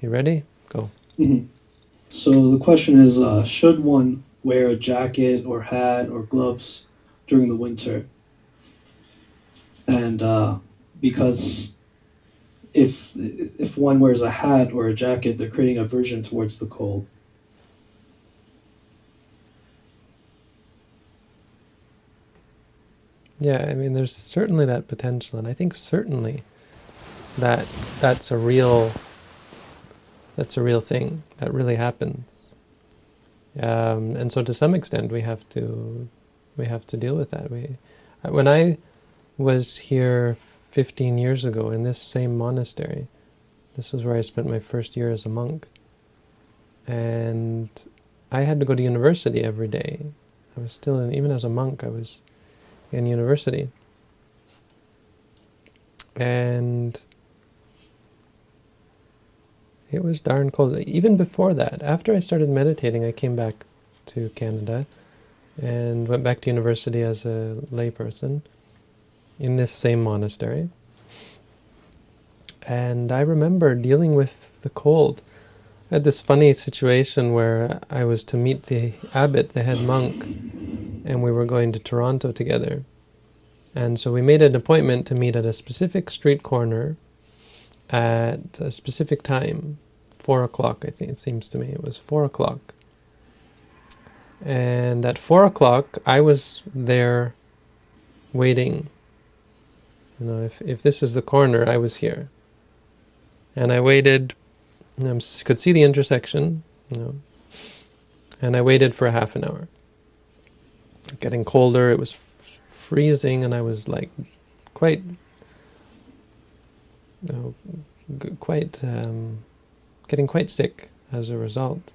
You ready? Go. hmm So the question is, uh, should one wear a jacket or hat or gloves during the winter? And uh, because if if one wears a hat or a jacket, they're creating aversion towards the cold. Yeah, I mean, there's certainly that potential, and I think certainly that that's a real that's a real thing that really happens. Um, and so, to some extent, we have to we have to deal with that. We when I was here 15 years ago in this same monastery, this was where I spent my first year as a monk, and I had to go to university every day. I was still in, even as a monk, I was in university. And it was darn cold. Even before that, after I started meditating, I came back to Canada and went back to university as a layperson in this same monastery. And I remember dealing with the cold. I had this funny situation where I was to meet the abbot, the head monk, and we were going to Toronto together. And so we made an appointment to meet at a specific street corner at a specific time, 4 o'clock I think it seems to me, it was 4 o'clock. And at 4 o'clock I was there waiting. You know, if, if this is the corner, I was here. And I waited, I could see the intersection, you know, and I waited for a half an hour getting colder. It was freezing, and I was like quite, know, quite um, getting quite sick as a result.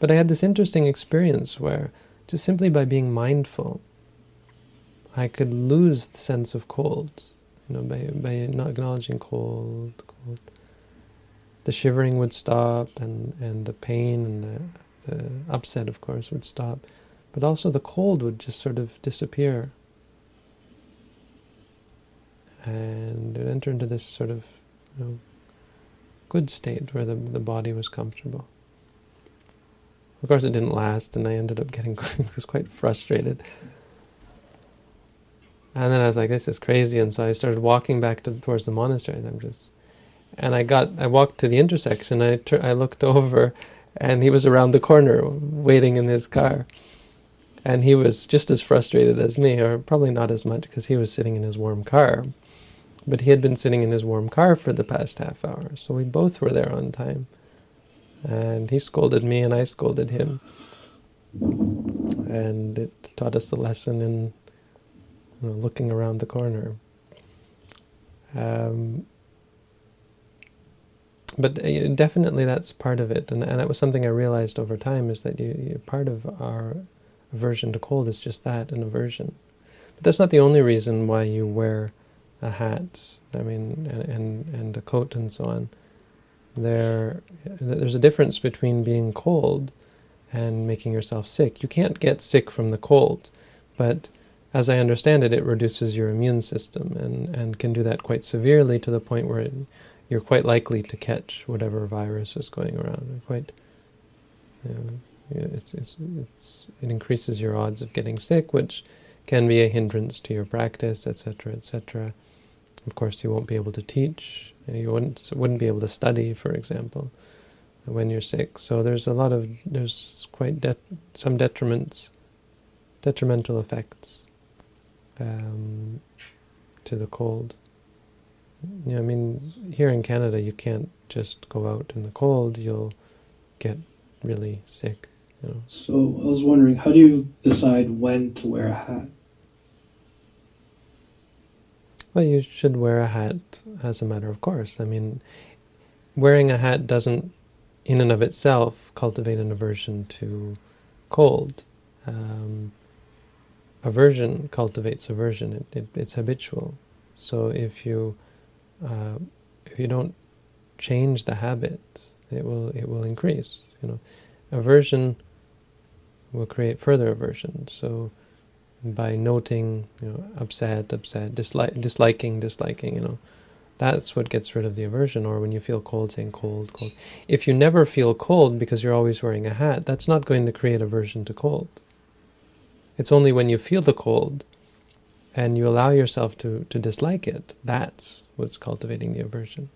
But I had this interesting experience where just simply by being mindful, I could lose the sense of cold. You know, by by not acknowledging cold, cold. The shivering would stop, and and the pain and the the upset, of course, would stop. But also the cold would just sort of disappear. And it enter into this sort of you know, good state where the, the body was comfortable. Of course, it didn't last, and I ended up getting was quite frustrated. And then I was like, "This is crazy," and so I started walking back to, towards the monastery. And I'm just, and I got, I walked to the intersection. I I looked over, and he was around the corner, waiting in his car. And he was just as frustrated as me, or probably not as much because he was sitting in his warm car. But he had been sitting in his warm car for the past half hour, so we both were there on time. And he scolded me and I scolded him. And it taught us a lesson in you know, looking around the corner. Um, but uh, definitely that's part of it, and, and that was something I realized over time, is that you, part of our aversion to cold is just that, an aversion. But that's not the only reason why you wear a hat, I mean, and, and, and a coat and so on. There, there's a difference between being cold and making yourself sick. You can't get sick from the cold, but as I understand it, it reduces your immune system and, and can do that quite severely to the point where it, you're quite likely to catch whatever virus is going around. Quite, you know, it's, it's, it's, it increases your odds of getting sick, which can be a hindrance to your practice, etc., etc. Of course, you won't be able to teach. You wouldn't wouldn't be able to study, for example, when you're sick. So there's a lot of there's quite de some detriments, detrimental effects um, to the cold. Yeah, I mean, here in Canada, you can't just go out in the cold. You'll get really sick. You know. So I was wondering, how do you decide when to wear a hat? Well, you should wear a hat as a matter of course. I mean, wearing a hat doesn't, in and of itself, cultivate an aversion to cold. Um, aversion cultivates aversion. It, it, it's habitual. So if you uh, if you don't change the habit, it will it will increase. You know, aversion will create further aversion. So by noting, you know, upset, upset, dislike, disliking, disliking, you know, That's what gets rid of the aversion, or when you feel cold, saying cold, cold. If you never feel cold because you're always wearing a hat, that's not going to create aversion to cold. It's only when you feel the cold and you allow yourself to, to dislike it, that's what's cultivating the aversion.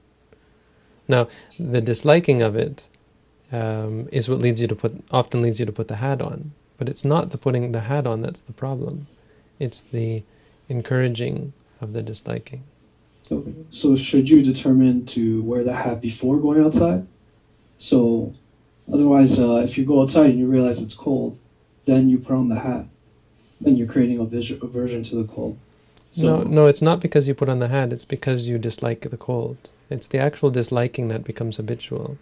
Now, the disliking of it um, is what leads you to put often leads you to put the hat on. But it's not the putting the hat on that's the problem. It's the encouraging of the disliking. Okay. So should you determine to wear the hat before going outside? So otherwise, uh, if you go outside and you realize it's cold, then you put on the hat. Then you're creating a aversion to the cold. So, no, no, it's not because you put on the hat. It's because you dislike the cold. It's the actual disliking that becomes habitual.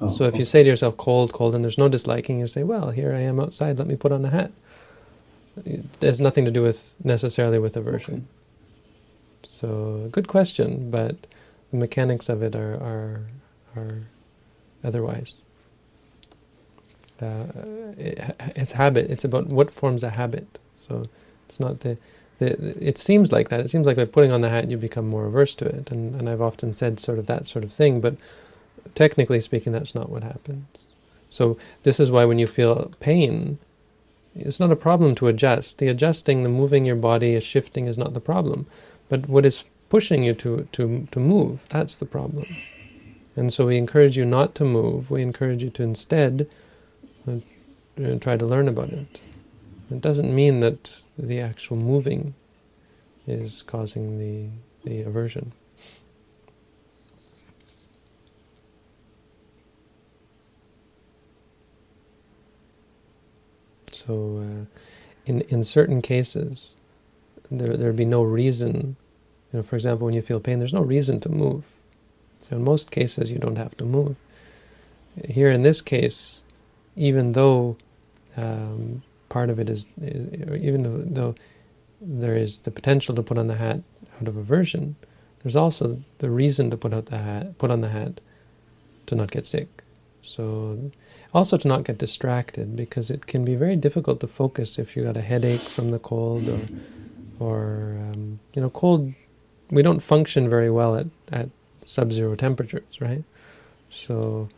Oh, so if okay. you say to yourself, cold, cold, and there's no disliking, you say, well, here I am outside, let me put on a hat. It has nothing to do with necessarily with aversion. Okay. So good question, but the mechanics of it are are, are otherwise. Uh, it, it's habit. It's about what forms a habit. So it's not the, the. It seems like that. It seems like by putting on the hat, you become more averse to it. And and I've often said sort of that sort of thing. But technically speaking, that's not what happens. So this is why when you feel pain, it's not a problem to adjust. The adjusting, the moving your body, shifting is not the problem. But what is pushing you to, to, to move, that's the problem. And so we encourage you not to move. We encourage you to instead uh, try to learn about it. It doesn't mean that the actual moving is causing the, the aversion. So uh, in, in certain cases, there there'd be no reason. You know, for example, when you feel pain, there's no reason to move. So in most cases, you don't have to move. Here in this case, even though um, part of it is, even though there is the potential to put on the hat out of aversion, there's also the reason to put out the hat, put on the hat, to not get sick. So also to not get distracted because it can be very difficult to focus if you got a headache from the cold or or um, you know, cold. We don't function very well at at sub-zero temperatures, right? So,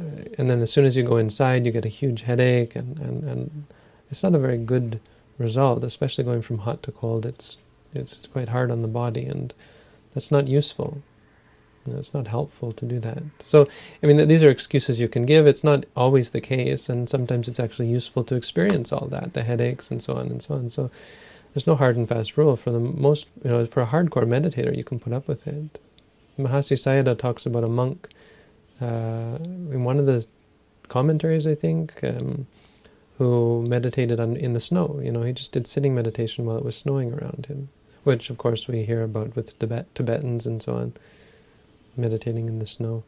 uh, and then as soon as you go inside, you get a huge headache, and and and it's not a very good result, especially going from hot to cold. It's it's quite hard on the body, and that's not useful. It's not helpful to do that. So, I mean, these are excuses you can give. It's not always the case, and sometimes it's actually useful to experience all that, the headaches and so on and so on. So, there's no hard and fast rule. For the most, you know, for a hardcore meditator, you can put up with it. Mahasi Sayadaw talks about a monk uh, in one of the commentaries, I think, um, who meditated on, in the snow. You know, he just did sitting meditation while it was snowing around him, which, of course, we hear about with Tibet, Tibetans and so on, meditating in the snow.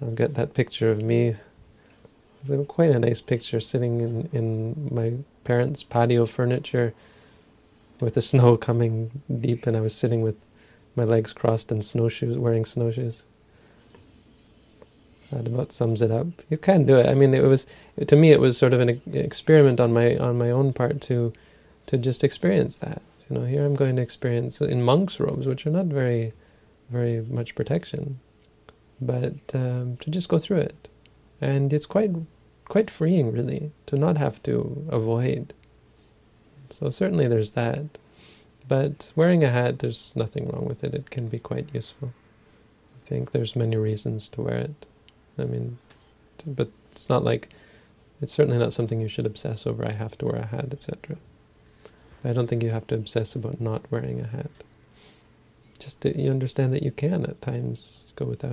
I've got that picture of me. It's quite a nice picture sitting in, in my parents' patio furniture with the snow coming deep and I was sitting with my legs crossed and snowshoes, wearing snowshoes. That about sums it up. You can do it. I mean, it was to me it was sort of an experiment on my on my own part to to just experience that. You know, here I'm going to experience in monk's robes, which are not very very much protection, but um, to just go through it, and it's quite quite freeing, really, to not have to avoid. So certainly there's that. But wearing a hat, there's nothing wrong with it. It can be quite useful. I think there's many reasons to wear it. I mean, but it's not like, it's certainly not something you should obsess over, I have to wear a hat, etc. I don't think you have to obsess about not wearing a hat. Just to, you understand that you can at times go without